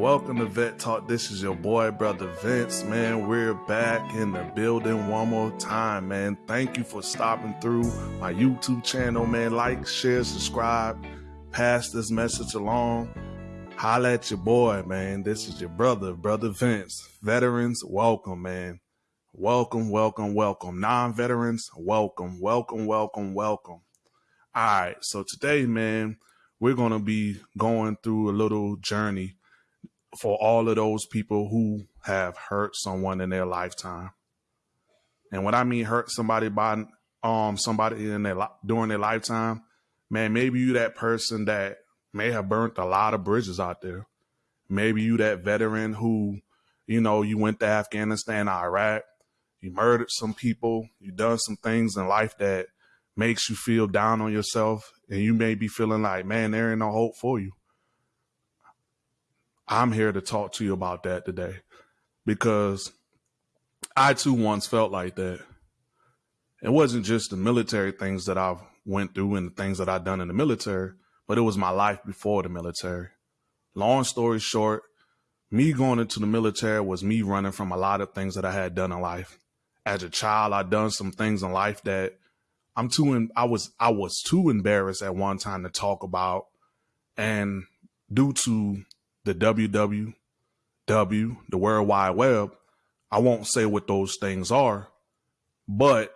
welcome to Vet Talk. This is your boy, brother Vince. Man, we're back in the building one more time, man. Thank you for stopping through my YouTube channel, man. Like, share, subscribe, pass this message along. Holla at your boy, man. This is your brother, brother Vince. Veterans, welcome, man. Welcome, welcome, welcome. Non veterans, welcome, welcome, welcome, welcome. All right, so today, man, we're going to be going through a little journey for all of those people who have hurt someone in their lifetime. And when I mean hurt somebody by um somebody in their during their lifetime, man, maybe you that person that may have burnt a lot of bridges out there. Maybe you that veteran who, you know, you went to Afghanistan, Iraq, you murdered some people, you done some things in life that makes you feel down on yourself, and you may be feeling like, man, there ain't no hope for you. I'm here to talk to you about that today because I too once felt like that. It wasn't just the military things that I've went through and the things that I've done in the military, but it was my life before the military. Long story short, me going into the military was me running from a lot of things that I had done in life. As a child, I'd done some things in life that I'm too in, I was I was too embarrassed at one time to talk about and due to the WWW, the World Wide Web, I won't say what those things are, but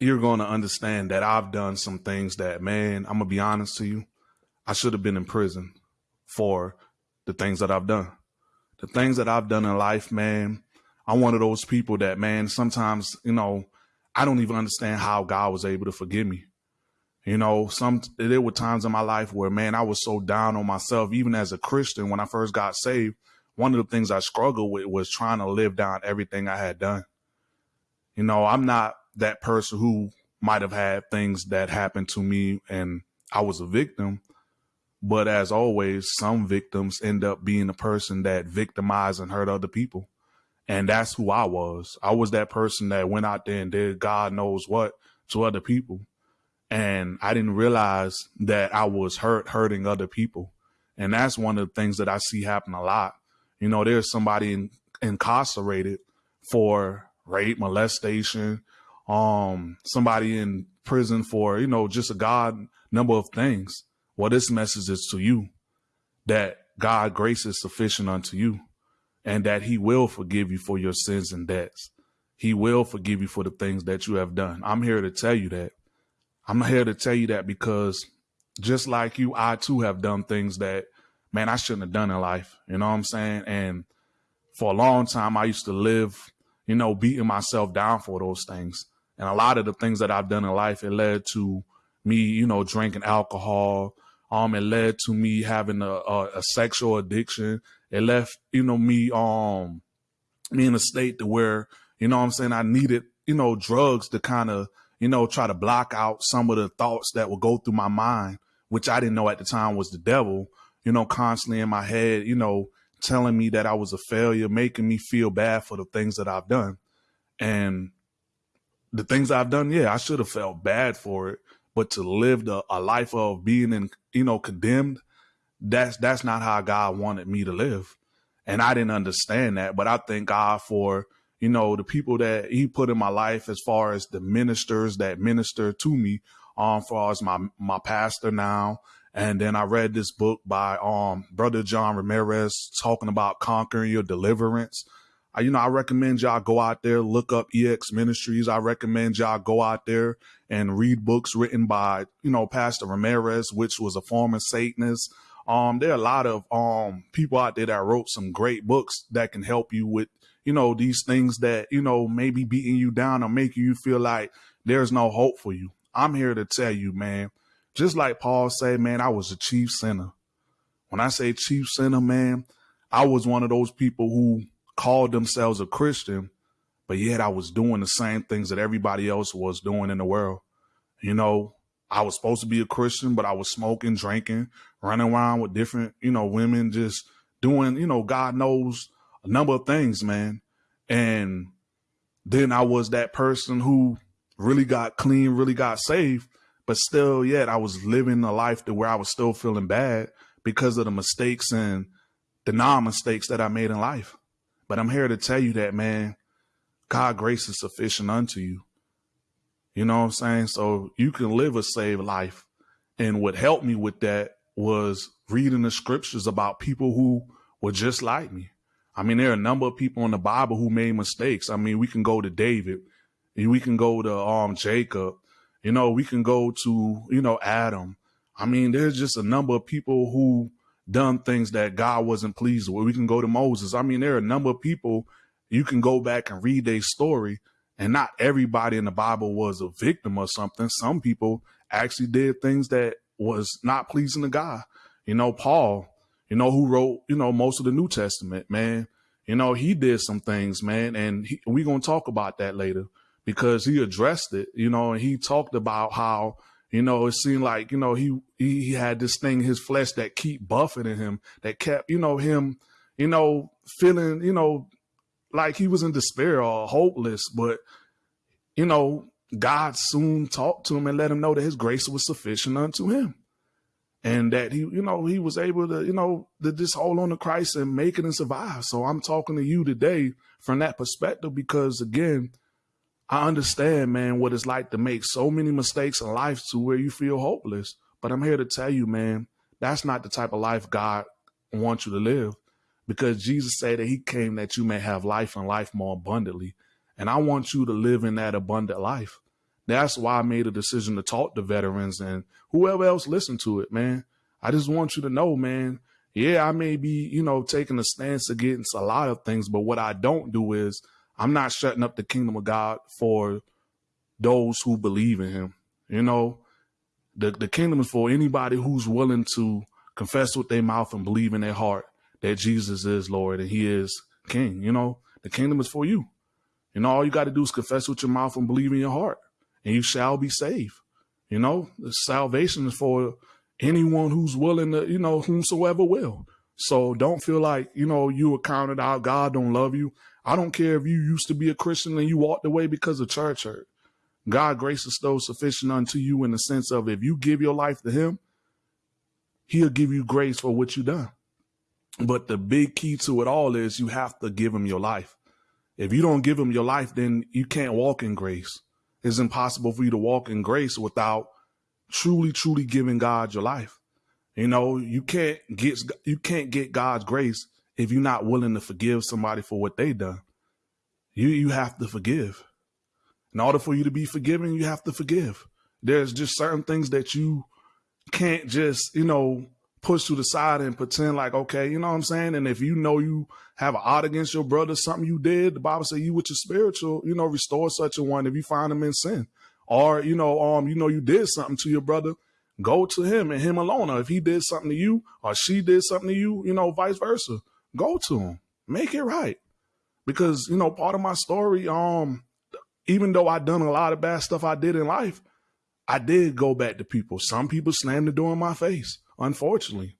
you're going to understand that I've done some things that, man, I'm going to be honest to you. I should have been in prison for the things that I've done. The things that I've done in life, man, I'm one of those people that, man, sometimes, you know, I don't even understand how God was able to forgive me. You know, some there were times in my life where man, I was so down on myself, even as a Christian when I first got saved. One of the things I struggled with was trying to live down everything I had done. You know, I'm not that person who might have had things that happened to me and I was a victim. But as always, some victims end up being the person that victimized and hurt other people. And that's who I was. I was that person that went out there and did God knows what to other people and I didn't realize that I was hurt hurting other people. And that's one of the things that I see happen a lot. You know, there's somebody in, incarcerated for rape, molestation, um, somebody in prison for, you know, just a God number of things. Well, this message is to you that God grace is sufficient unto you and that he will forgive you for your sins and debts. He will forgive you for the things that you have done. I'm here to tell you that. I'm here to tell you that because just like you, I too have done things that, man, I shouldn't have done in life. You know what I'm saying? And for a long time, I used to live, you know, beating myself down for those things. And a lot of the things that I've done in life, it led to me, you know, drinking alcohol. Um, it led to me having a, a, a sexual addiction. It left, you know, me, um, me in a state to where, you know what I'm saying, I needed, you know, drugs to kind of you know, try to block out some of the thoughts that would go through my mind, which I didn't know at the time was the devil, you know, constantly in my head, you know, telling me that I was a failure, making me feel bad for the things that I've done. And the things I've done, yeah, I should have felt bad for it. But to live the, a life of being in, you know, condemned, that's that's not how God wanted me to live. And I didn't understand that. But I thank God for you know, the people that he put in my life as far as the ministers that minister to me, um, far as my, my pastor now. And then I read this book by, um, brother John Ramirez talking about conquering your deliverance. I, you know, I recommend y'all go out there, look up EX Ministries. I recommend y'all go out there and read books written by, you know, Pastor Ramirez, which was a former Satanist. Um, there are a lot of um people out there that wrote some great books that can help you with you know, these things that, you know, maybe beating you down or making you feel like there's no hope for you. I'm here to tell you, man, just like Paul said, man, I was a chief sinner. When I say chief sinner, man, I was one of those people who called themselves a Christian, but yet I was doing the same things that everybody else was doing in the world. You know, I was supposed to be a Christian, but I was smoking, drinking, running around with different, you know, women, just doing, you know, God knows a number of things, man. And then I was that person who really got clean, really got saved, but still yet I was living a life to where I was still feeling bad because of the mistakes and the non mistakes that I made in life. But I'm here to tell you that, man, God grace is sufficient unto you. You know what I'm saying? So you can live a saved life. And what helped me with that was reading the scriptures about people who were just like me. I mean, there are a number of people in the Bible who made mistakes. I mean, we can go to David, we can go to um Jacob, you know, we can go to, you know, Adam. I mean, there's just a number of people who done things that God wasn't pleased with. We can go to Moses. I mean, there are a number of people you can go back and read their story, and not everybody in the Bible was a victim or something. Some people actually did things that was not pleasing to God. You know, Paul, you know, who wrote, you know, most of the New Testament, man. You know, he did some things, man, and we're going to talk about that later because he addressed it, you know, and he talked about how, you know, it seemed like, you know, he, he had this thing his flesh that keep buffeting him, that kept, you know, him, you know, feeling, you know, like he was in despair or hopeless, but, you know, God soon talked to him and let him know that his grace was sufficient unto him and that he, you know, he was able to, you know, to just hold on to Christ and make it and survive. So I'm talking to you today from that perspective because again, I understand, man, what it's like to make so many mistakes in life to where you feel hopeless. But I'm here to tell you, man, that's not the type of life God wants you to live because Jesus said that he came that you may have life and life more abundantly. And I want you to live in that abundant life. That's why I made a decision to talk to veterans and whoever else listen to it, man. I just want you to know, man. Yeah, I may be, you know, taking a stance against a lot of things, but what I don't do is I'm not shutting up the kingdom of God for those who believe in him. You know, the, the kingdom is for anybody who's willing to confess with their mouth and believe in their heart that Jesus is Lord and he is king. You know, the kingdom is for you. You know, all you got to do is confess with your mouth and believe in your heart and you shall be saved. You know, the salvation is for anyone who's willing to, you know, whomsoever will. So don't feel like, you know, you were counted out. God don't love you. I don't care if you used to be a Christian and you walked away because of church hurt. God grace is still sufficient unto you in the sense of if you give your life to him, he'll give you grace for what you done. But the big key to it all is you have to give him your life. If you don't give him your life, then you can't walk in grace it's impossible for you to walk in grace without truly, truly giving God your life. You know, you can't get you can't get God's grace if you're not willing to forgive somebody for what they done. You you have to forgive. In order for you to be forgiven, you have to forgive. There's just certain things that you can't just, you know, push to the side and pretend like, okay, you know what I'm saying? And if you know you have an odd against your brother, something you did, the Bible say you with your spiritual, you know, restore such a one if you find him in sin. Or, you know, um, you know, you did something to your brother, go to him and him alone. Or if he did something to you or she did something to you, you know, vice versa, go to him, make it right. Because, you know, part of my story, um, even though I done a lot of bad stuff I did in life, I did go back to people. Some people slammed the door in my face unfortunately.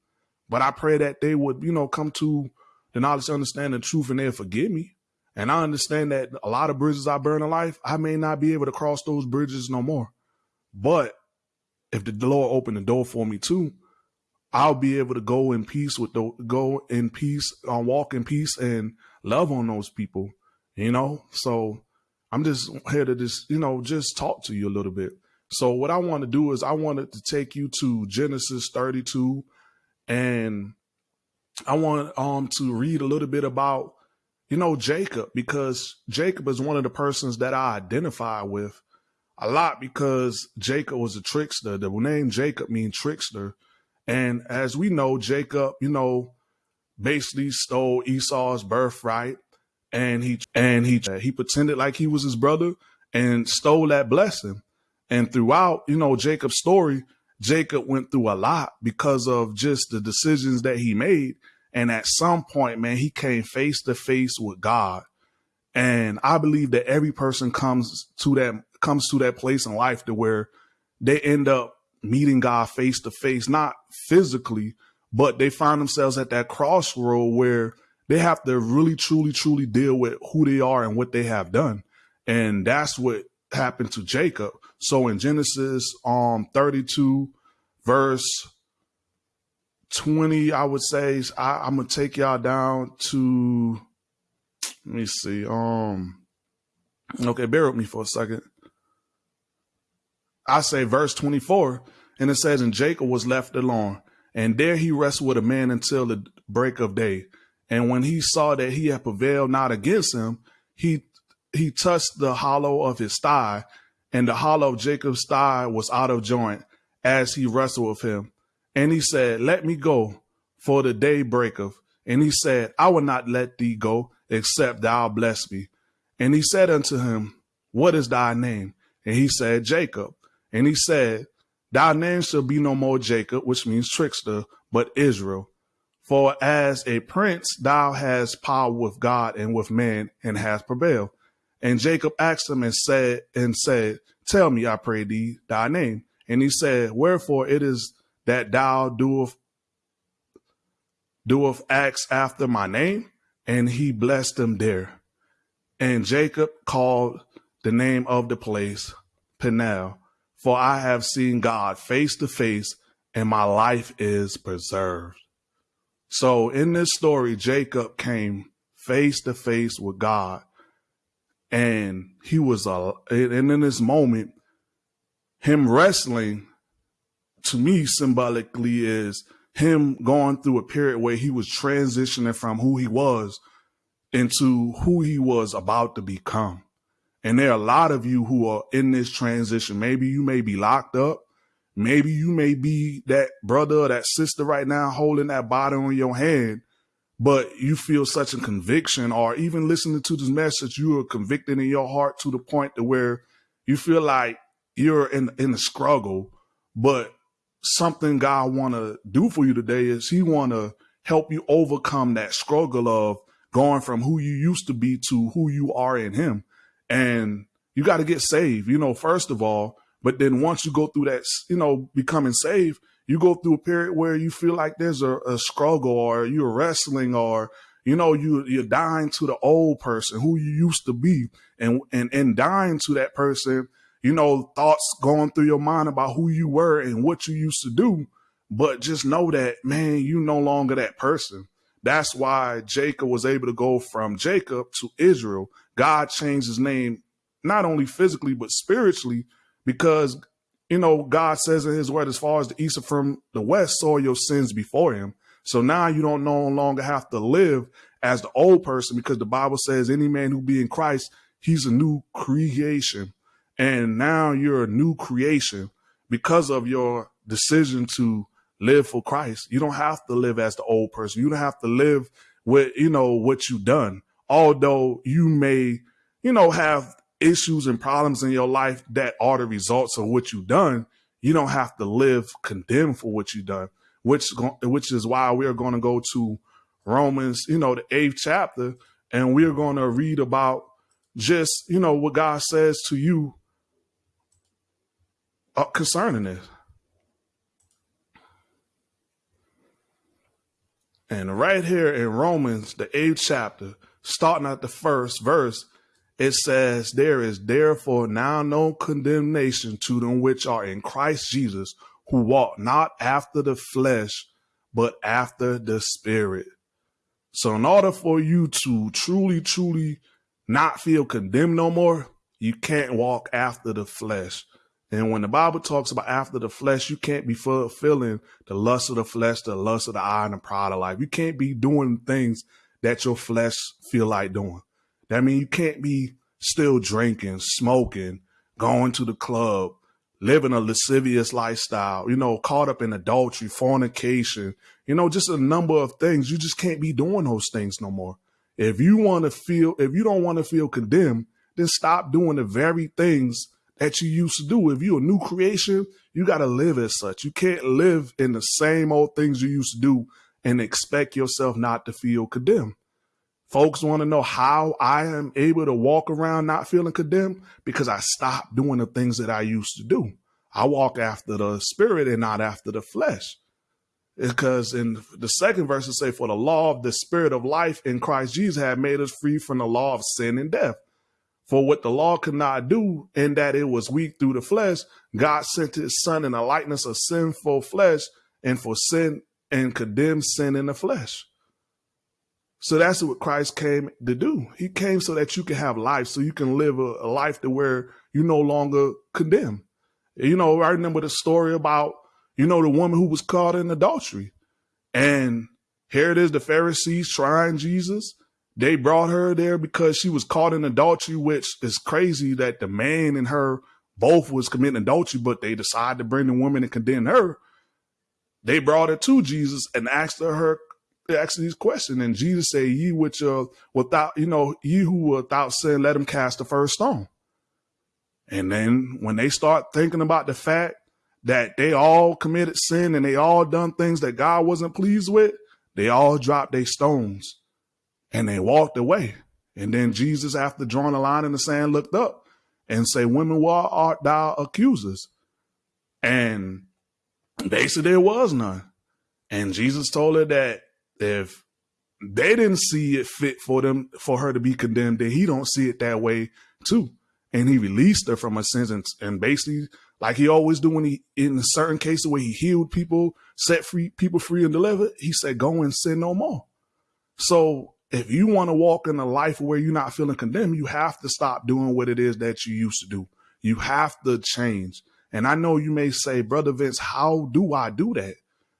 But I pray that they would, you know, come to the knowledge, understand the truth, and they'll forgive me. And I understand that a lot of bridges I burn in life, I may not be able to cross those bridges no more. But if the Lord opened the door for me too, I'll be able to go in peace with the go in peace, uh, walk in peace, and love on those people. You know, so I'm just here to just you know just talk to you a little bit. So what I want to do is I wanted to take you to Genesis 32 and I want um to read a little bit about you know Jacob because Jacob is one of the persons that I identify with a lot because Jacob was a trickster. The name Jacob means trickster. And as we know, Jacob, you know, basically stole Esau's birthright and he and he he pretended like he was his brother and stole that blessing. And throughout, you know, Jacob's story, Jacob went through a lot because of just the decisions that he made. And at some point, man, he came face to face with God. And I believe that every person comes to that comes to that place in life to where they end up meeting God face to face, not physically, but they find themselves at that crossroad where they have to really, truly, truly deal with who they are and what they have done. And that's what happened to Jacob. So in Genesis um 32 verse 20, I would say I, I'm gonna take y'all down to let me see. Um okay, bear with me for a second. I say verse 24, and it says, And Jacob was left alone, and there he wrestled with a man until the break of day. And when he saw that he had prevailed not against him, he he touched the hollow of his thigh, and the hollow of Jacob's thigh was out of joint as he wrestled with him. And he said, Let me go, for the day breaketh. And he said, I will not let thee go, except thou bless me. And he said unto him, What is thy name? And he said, Jacob. And he said, Thy name shall be no more Jacob, which means trickster, but Israel. For as a prince thou hast power with God and with man, and hast prevailed. And Jacob asked him and said, and said, Tell me, I pray thee, thy name. And he said, Wherefore it is that thou doeth doeth acts after my name? And he blessed him there. And Jacob called the name of the place Peniel, for I have seen God face to face, and my life is preserved. So in this story, Jacob came face to face with God, and he was a and in this moment, him wrestling to me symbolically is him going through a period where he was transitioning from who he was into who he was about to become. And there are a lot of you who are in this transition. Maybe you may be locked up. Maybe you may be that brother or that sister right now holding that bottle in your hand, but you feel such a conviction or even listening to this message, you are convicted in your heart to the point to where you feel like you're in, in a struggle, but something God want to do for you today is he want to help you overcome that struggle of going from who you used to be to who you are in him. And you got to get saved, you know, first of all, but then once you go through that, you know, becoming saved, you go through a period where you feel like there's a, a struggle or you're wrestling or, you know, you, you're dying to the old person who you used to be and, and, and dying to that person you know, thoughts going through your mind about who you were and what you used to do. But just know that, man, you no longer that person. That's why Jacob was able to go from Jacob to Israel. God changed his name, not only physically, but spiritually, because, you know, God says in his word, as far as the east from the west, saw your sins before him. So now you don't no longer have to live as the old person because the Bible says any man who be in Christ, he's a new creation. And now you're a new creation because of your decision to live for Christ. You don't have to live as the old person. You don't have to live with, you know, what you've done. Although you may, you know, have issues and problems in your life that are the results of what you've done, you don't have to live condemned for what you've done, which, which is why we are going to go to Romans, you know, the eighth chapter, and we're going to read about just, you know, what God says to you uh, concerning this. And right here in Romans, the eighth chapter, starting at the first verse, it says, There is therefore now no condemnation to them which are in Christ Jesus, who walk not after the flesh, but after the spirit. So, in order for you to truly, truly not feel condemned no more, you can't walk after the flesh. And when the Bible talks about after the flesh, you can't be fulfilling the lust of the flesh, the lust of the eye, and the pride of life. You can't be doing things that your flesh feel like doing. That means you can't be still drinking, smoking, going to the club, living a lascivious lifestyle, you know, caught up in adultery, fornication, you know, just a number of things. You just can't be doing those things no more. If you want to feel, if you don't want to feel condemned, then stop doing the very things that you used to do. If you're a new creation, you got to live as such. You can't live in the same old things you used to do and expect yourself not to feel condemned. Folks want to know how I am able to walk around not feeling condemned because I stopped doing the things that I used to do. I walk after the spirit and not after the flesh. Because in the second verse, it say, For the law of the spirit of life in Christ Jesus had made us free from the law of sin and death. For what the law could not do, in that it was weak through the flesh, God sent his son in the likeness of sinful flesh, and for sin and condemned sin in the flesh. So that's what Christ came to do. He came so that you can have life, so you can live a, a life to where you no longer condemn. You know, I remember the story about, you know, the woman who was caught in adultery. And here it is, the Pharisees trying Jesus. They brought her there because she was caught in adultery, which is crazy that the man and her both was committing adultery, but they decided to bring the woman and condemn her. They brought her to Jesus and asked her asked these questions, and Jesus said, "Ye which uh without you know ye who without sin, let him cast the first stone." And then when they start thinking about the fact that they all committed sin and they all done things that God wasn't pleased with, they all dropped their stones and they walked away. And then Jesus, after drawing a line in the sand, looked up and said, Women, why art thou accusers? And they said there was none. And Jesus told her that if they didn't see it fit for them for her to be condemned, then he don't see it that way too. And he released her from her sins and, and basically like he always do when he in certain cases where he healed people, set free people free and delivered, he said, Go and sin no more. So if you want to walk in a life where you're not feeling condemned, you have to stop doing what it is that you used to do. You have to change. And I know you may say, Brother Vince, how do I do that?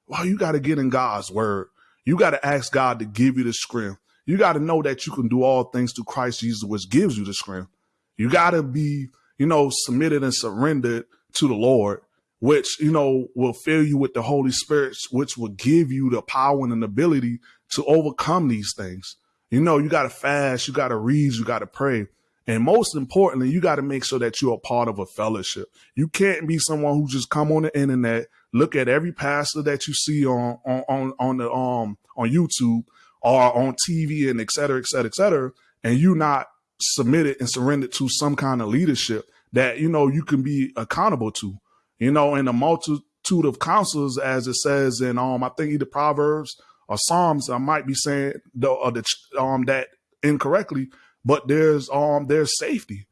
Well, you got to get in God's word. You got to ask God to give you the strength. You got to know that you can do all things through Christ Jesus, which gives you the strength. You got to be, you know, submitted and surrendered to the Lord, which, you know, will fill you with the Holy Spirit, which will give you the power and the ability to overcome these things. You know, you got to fast, you got to read, you got to pray. And most importantly, you got to make sure that you're part of a fellowship. You can't be someone who just come on the internet, look at every pastor that you see on on on, on the um on YouTube or on TV and et cetera, et cetera, et cetera, and you not submitted and surrendered to some kind of leadership that you know you can be accountable to. You know, in a multitude of counselors, as it says in um, I think either Proverbs or Psalms. I might be saying the, uh, the um that incorrectly, but there's um there's safety.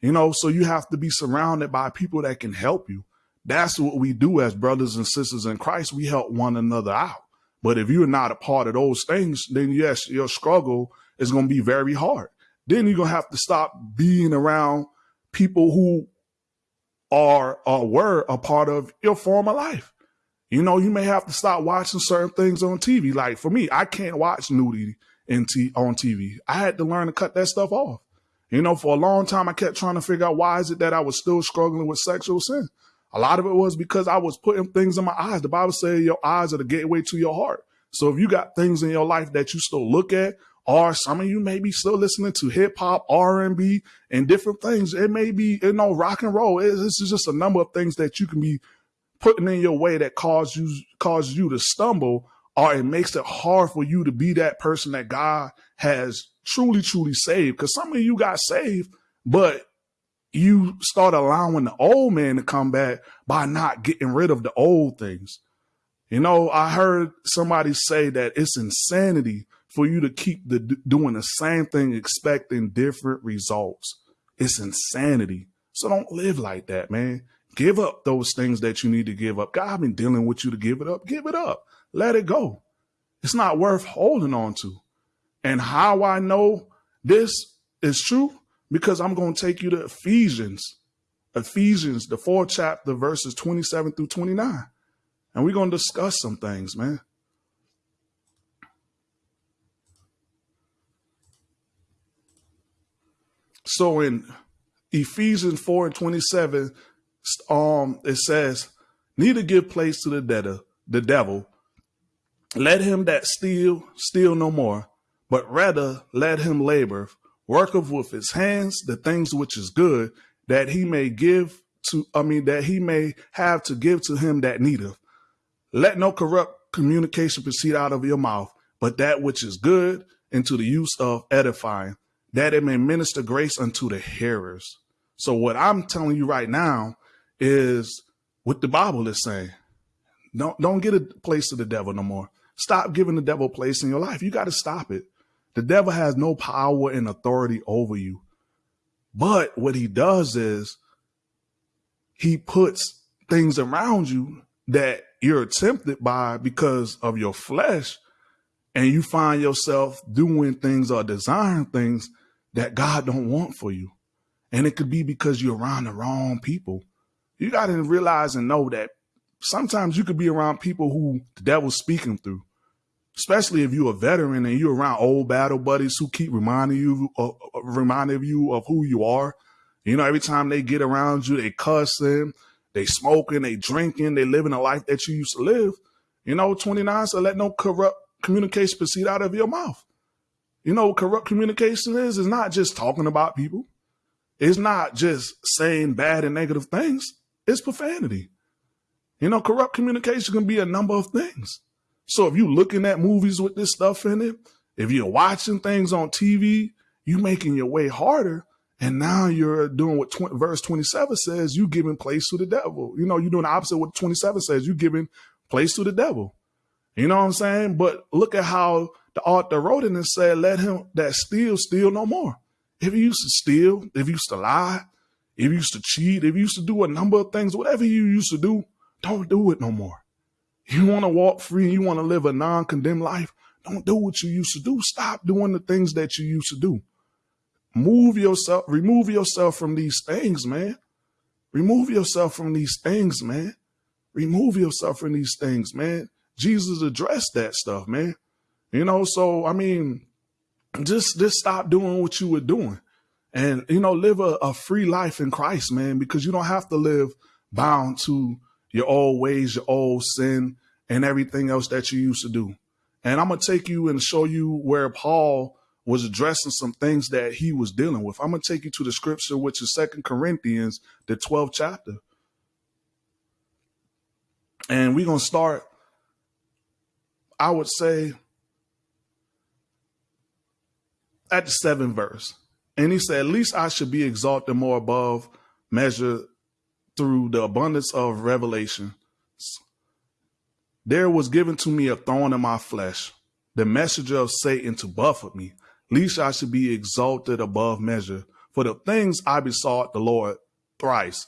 You know, so you have to be surrounded by people that can help you. That's what we do as brothers and sisters in Christ. We help one another out. But if you're not a part of those things, then yes, your struggle is going to be very hard. Then you're going to have to stop being around people who are or were a part of your former life. You know, you may have to stop watching certain things on TV. Like for me, I can't watch nudity in t- on TV. I had to learn to cut that stuff off. You know, for a long time, I kept trying to figure out why is it that I was still struggling with sexual sin. A lot of it was because I was putting things in my eyes. The Bible says your eyes are the gateway to your heart. So if you got things in your life that you still look at, or some of you may be still listening to hip hop, R and B, and different things. It may be you know rock and roll. This is just a number of things that you can be putting in your way that cause you causes you to stumble, or it makes it hard for you to be that person that God has truly, truly saved. Because some of you got saved, but you start allowing the old man to come back by not getting rid of the old things. You know, I heard somebody say that it's insanity for you to keep the, doing the same thing, expecting different results. It's insanity. So don't live like that, man. Give up those things that you need to give up. God I've been dealing with you to give it up. Give it up. Let it go. It's not worth holding on to. And how I know this is true? Because I'm going to take you to Ephesians, Ephesians, the fourth chapter, verses 27 through 29. And we're going to discuss some things, man. So in Ephesians 4 and 27, um, it says, neither give place to the debtor, the devil. Let him that steal, steal no more, but rather let him labor, worketh with his hands the things which is good, that he may give to, I mean, that he may have to give to him that needeth. Let no corrupt communication proceed out of your mouth, but that which is good into the use of edifying, that it may minister grace unto the hearers. So what I'm telling you right now is what the Bible is saying. Don't don't get a place to the devil no more. Stop giving the devil place in your life. You got to stop it. The devil has no power and authority over you. But what he does is he puts things around you that you're tempted by because of your flesh and you find yourself doing things or desiring things that God don't want for you. And it could be because you're around the wrong people. You got to realize and know that sometimes you could be around people who the devil's speaking through, especially if you're a veteran and you're around old battle buddies who keep reminding you, uh, reminding you of who you are. You know, every time they get around you, they cussing, they smoking, they drinking, they living a life that you used to live. You know, 29 so let no corrupt communication proceed out of your mouth. You know, corrupt communication is is not just talking about people. It's not just saying bad and negative things. It's profanity. You know, corrupt communication can be a number of things. So if you're looking at movies with this stuff in it, if you're watching things on TV, you're making your way harder and now you're doing what verse 27 says, you giving place to the devil. You know, you're doing the opposite what 27 says, you giving place to the devil. You know what I'm saying? But look at how the author wrote it and said, let him that steal, steal no more. If you used to steal, if you used to lie, if you used to cheat, if you used to do a number of things, whatever you used to do, don't do it no more. You want to walk free, you want to live a non-condemned life, don't do what you used to do. Stop doing the things that you used to do. Move yourself, remove yourself from these things, man. Remove yourself from these things, man. Remove yourself from these things, man. Jesus addressed that stuff, man. You know, so I mean, just just stop doing what you were doing. And you know, live a, a free life in Christ, man, because you don't have to live bound to your old ways, your old sin, and everything else that you used to do. And I'm gonna take you and show you where Paul was addressing some things that he was dealing with. I'm going to take you to the scripture, which is Second Corinthians, the 12th chapter. And we're going to start, I would say, at the seventh verse. And he said, At least I should be exalted more above measure through the abundance of revelation. There was given to me a thorn in my flesh, the messenger of Satan to buffet me lest I should be exalted above measure. For the things I besought the Lord thrice,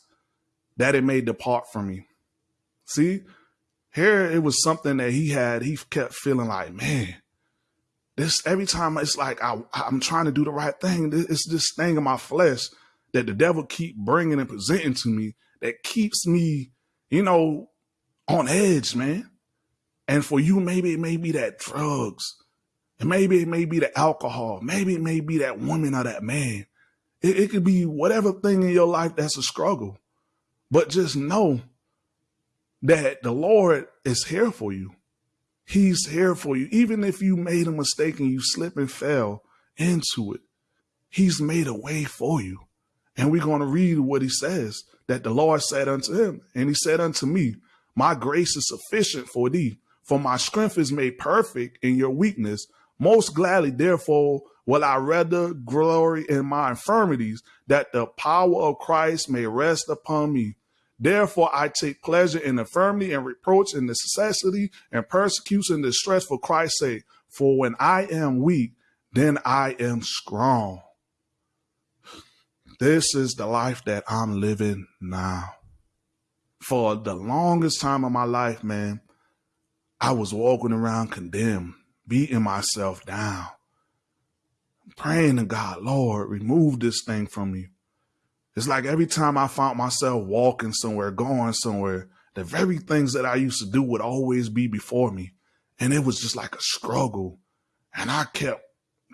that it may depart from me. See, here it was something that he had, he kept feeling like, man, this every time it's like I, I'm trying to do the right thing. It's this thing in my flesh that the devil keep bringing and presenting to me that keeps me, you know, on edge, man. And for you, maybe it may be that drugs, and maybe it may be the alcohol. Maybe it may be that woman or that man. It, it could be whatever thing in your life that's a struggle. But just know that the Lord is here for you. He's here for you. Even if you made a mistake and you slip and fell into it, He's made a way for you. And we're going to read what He says that the Lord said unto him. And He said unto me, My grace is sufficient for thee, for my strength is made perfect in your weakness. Most gladly, therefore, will I rather glory in my infirmities, that the power of Christ may rest upon me. Therefore, I take pleasure in infirmity and reproach and necessity and persecution and distress for Christ's sake. For when I am weak, then I am strong. This is the life that I'm living now. For the longest time of my life, man, I was walking around condemned beating myself down, praying to God, Lord, remove this thing from me. It's like every time I found myself walking somewhere, going somewhere, the very things that I used to do would always be before me. And it was just like a struggle. And I kept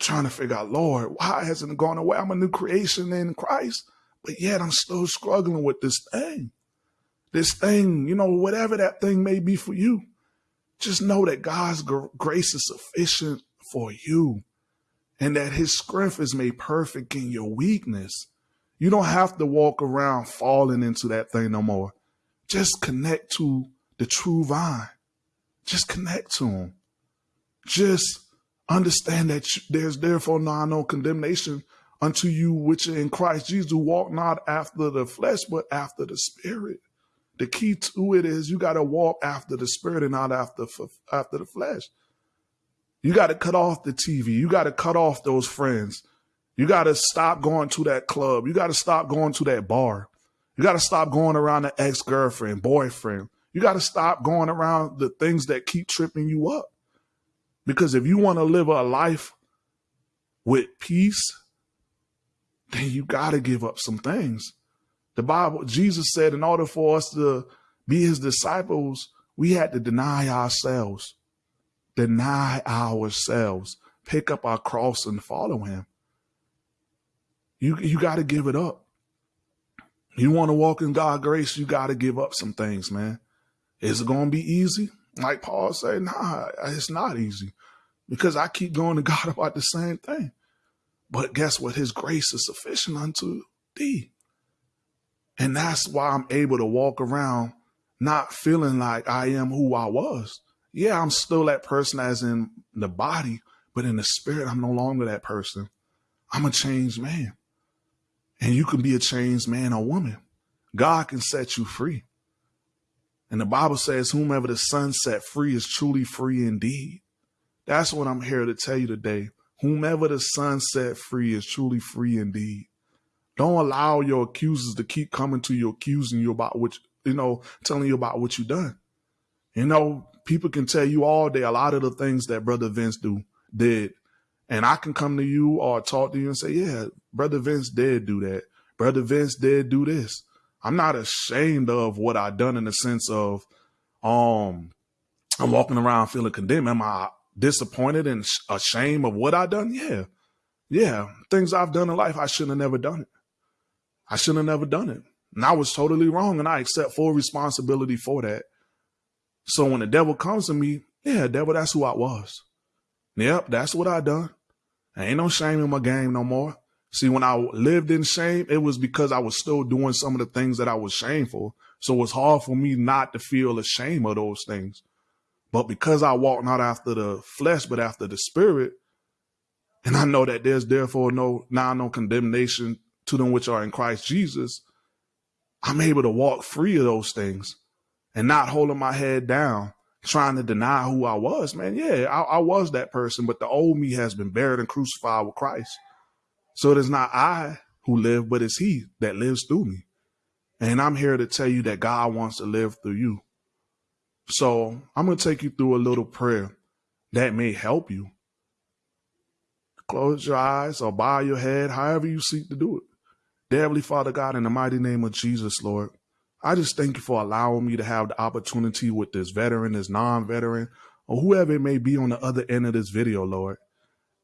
trying to figure out, Lord, why hasn't it gone away? I'm a new creation in Christ, but yet I'm still struggling with this thing. This thing, you know, whatever that thing may be for you. Just know that God's grace is sufficient for you and that his strength is made perfect in your weakness. You don't have to walk around falling into that thing no more. Just connect to the true vine. Just connect to him. Just understand that there's therefore now no condemnation unto you which are in Christ Jesus, walk not after the flesh, but after the spirit. The key to it is you got to walk after the spirit and not after after the flesh. You got to cut off the TV. You got to cut off those friends. You got to stop going to that club. You got to stop going to that bar. You got to stop going around the ex-girlfriend, boyfriend. You got to stop going around the things that keep tripping you up. Because if you want to live a life with peace, then you got to give up some things. The Bible, Jesus said, in order for us to be his disciples, we had to deny ourselves, deny ourselves, pick up our cross and follow him. You, you got to give it up. You want to walk in God's grace, you got to give up some things, man. Is it going to be easy? Like Paul said, nah, it's not easy because I keep going to God about the same thing. But guess what? His grace is sufficient unto thee. And that's why I'm able to walk around not feeling like I am who I was. Yeah, I'm still that person as in the body, but in the spirit, I'm no longer that person. I'm a changed man. And you can be a changed man or woman. God can set you free. And the Bible says, whomever the Son set free is truly free indeed. That's what I'm here to tell you today. Whomever the Son set free is truly free indeed. Don't allow your accusers to keep coming to you, accusing you about what, you know, telling you about what you done. You know, people can tell you all day a lot of the things that Brother Vince do did. And I can come to you or talk to you and say, yeah, Brother Vince did do that. Brother Vince did do this. I'm not ashamed of what I done in the sense of, um, I'm walking around feeling condemned. Am I disappointed and ashamed of what I done? Yeah. Yeah. Things I've done in life, I shouldn't have never done it. I shouldn't have never done it. And I was totally wrong and I accept full responsibility for that. So when the devil comes to me, yeah, devil, that's who I was. Yep, that's what I done. Ain't no shame in my game no more. See, when I lived in shame, it was because I was still doing some of the things that I was shameful. So it's hard for me not to feel ashamed of those things. But because I walk not after the flesh, but after the spirit, and I know that there's therefore no now no condemnation to them which are in Christ Jesus, I'm able to walk free of those things and not holding my head down, trying to deny who I was, man. Yeah, I, I was that person, but the old me has been buried and crucified with Christ. So it is not I who live, but it's He that lives through me. And I'm here to tell you that God wants to live through you. So I'm going to take you through a little prayer that may help you. Close your eyes or bow your head, however you seek to do it. Dear Heavenly Father God, in the mighty name of Jesus, Lord, I just thank you for allowing me to have the opportunity with this veteran, this non-veteran, or whoever it may be on the other end of this video, Lord.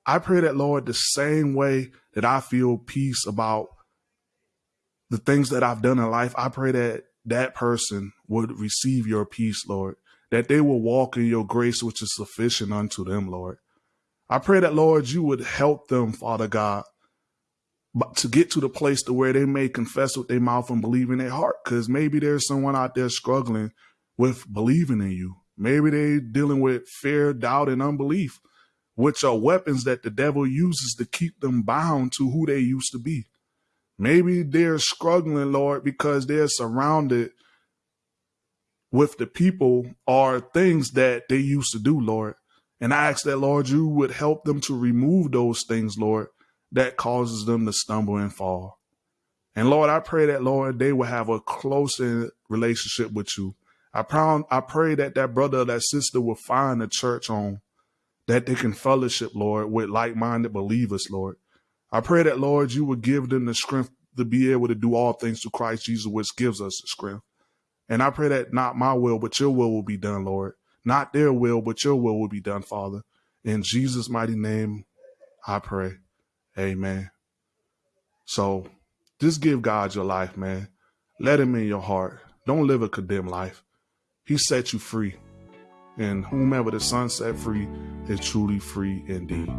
I pray that, Lord, the same way that I feel peace about the things that I've done in life, I pray that that person would receive your peace, Lord, that they will walk in your grace, which is sufficient unto them, Lord. I pray that, Lord, you would help them, Father God, to get to the place to where they may confess with their mouth and believe in their heart. Because maybe there's someone out there struggling with believing in you. Maybe they're dealing with fear, doubt, and unbelief, which are weapons that the devil uses to keep them bound to who they used to be. Maybe they're struggling, Lord, because they're surrounded with the people are things that they used to do, Lord. And I ask that, Lord, you would help them to remove those things, Lord, that causes them to stumble and fall. And Lord, I pray that, Lord, they will have a closer relationship with you. I pray, I pray that that brother or that sister will find a church home that they can fellowship, Lord, with like-minded believers, Lord. I pray that, Lord, you would give them the strength to be able to do all things through Christ Jesus, which gives us the strength. And I pray that not my will, but your will will be done, Lord. Not their will, but your will will be done, Father. In Jesus' mighty name, I pray. Amen. So just give God your life, man. Let him in your heart. Don't live a condemned life. He set you free. And whomever the Son set free is truly free indeed.